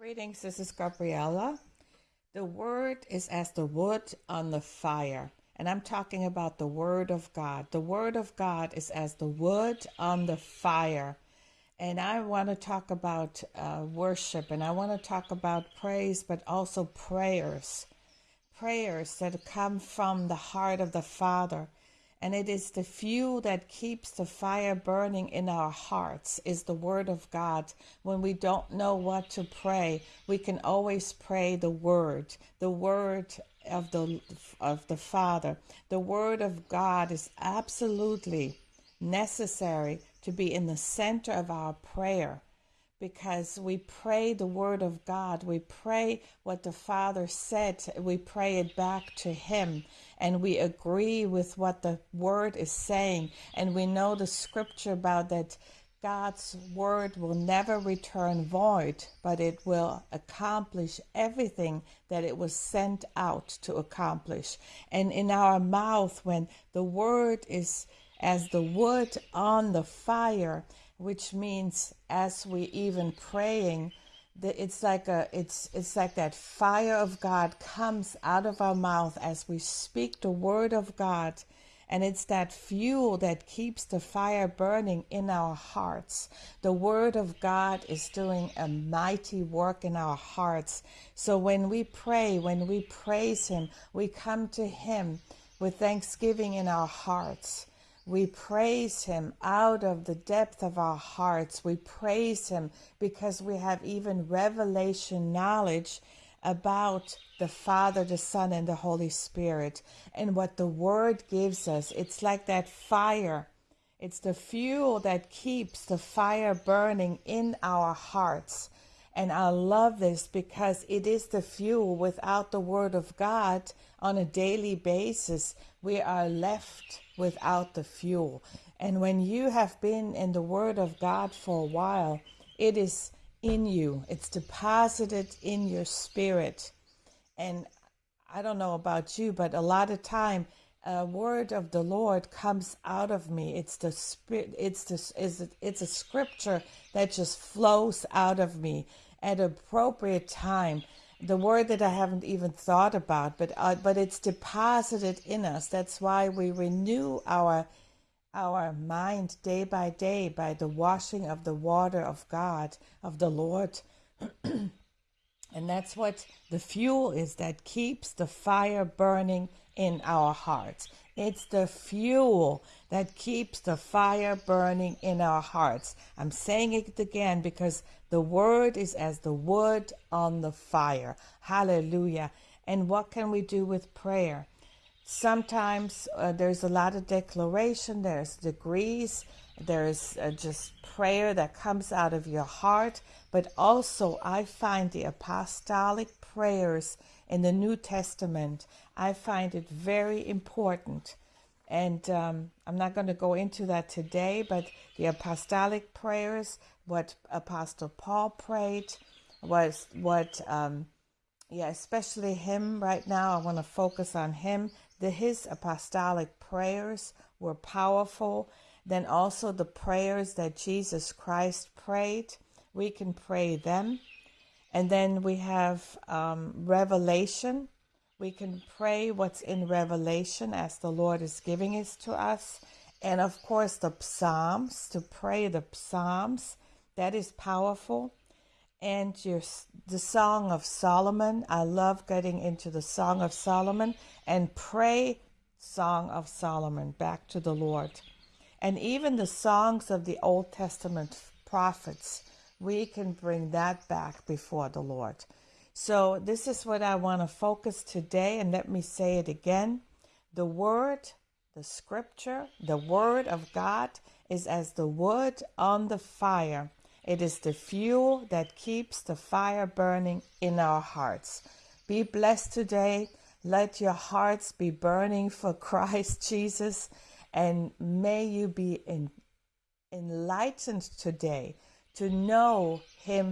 Greetings, this is Gabriella. The word is as the wood on the fire. And I'm talking about the word of God. The word of God is as the wood on the fire. And I want to talk about uh, worship and I want to talk about praise, but also prayers. Prayers that come from the heart of the Father and it is the fuel that keeps the fire burning in our hearts is the word of god. When we don't know what to pray we can always pray the word the word of the of the father. The word of god is absolutely necessary to be in the center of our prayer because we pray the word of God. We pray what the Father said. We pray it back to Him. And we agree with what the word is saying. And we know the scripture about that God's word will never return void, but it will accomplish everything that it was sent out to accomplish. And in our mouth, when the word is as the wood on the fire, which means as we even praying that it's like a it's it's like that fire of God comes out of our mouth as we speak the word of God and it's that fuel that keeps the fire burning in our hearts. The Word of God is doing a mighty work in our hearts. So when we pray, when we praise Him, we come to Him with thanksgiving in our hearts. We praise him out of the depth of our hearts. We praise him because we have even revelation knowledge about the Father, the Son, and the Holy Spirit and what the Word gives us. It's like that fire. It's the fuel that keeps the fire burning in our hearts. And I love this because it is the fuel. Without the Word of God on a daily basis, we are left without the fuel. And when you have been in the Word of God for a while, it is in you, it's deposited in your spirit. And I don't know about you, but a lot of time, a word of the Lord comes out of me. It's the spirit. It's the it's, it's a scripture that just flows out of me at appropriate time the word that I haven't even thought about, but uh, but it's deposited in us. That's why we renew our our mind day by day by the washing of the water of God of the Lord. and that's what the fuel is that keeps the fire burning in our hearts. It's the fuel that keeps the fire burning in our hearts. I'm saying it again because the word is as the wood on the fire. Hallelujah. And what can we do with prayer? Sometimes uh, there's a lot of declaration, there's degrees, there's uh, just prayer that comes out of your heart. But also, I find the apostolic prayers in the New Testament, I find it very important. And um, I'm not going to go into that today, but the apostolic prayers, what Apostle Paul prayed, was what, um, yeah, especially him right now. I want to focus on him. The, his apostolic prayers were powerful. Then also the prayers that Jesus Christ prayed, we can pray them. And then we have um, Revelation. We can pray what's in Revelation as the Lord is giving it to us. And of course, the Psalms, to pray the Psalms, that is powerful. And your, the Song of Solomon, I love getting into the Song of Solomon and pray Song of Solomon back to the Lord. And even the songs of the Old Testament prophets, we can bring that back before the Lord. So, this is what I want to focus today, and let me say it again. The Word, the Scripture, the Word of God is as the wood on the fire. It is the fuel that keeps the fire burning in our hearts. Be blessed today. Let your hearts be burning for Christ Jesus, and may you be in, enlightened today to know Him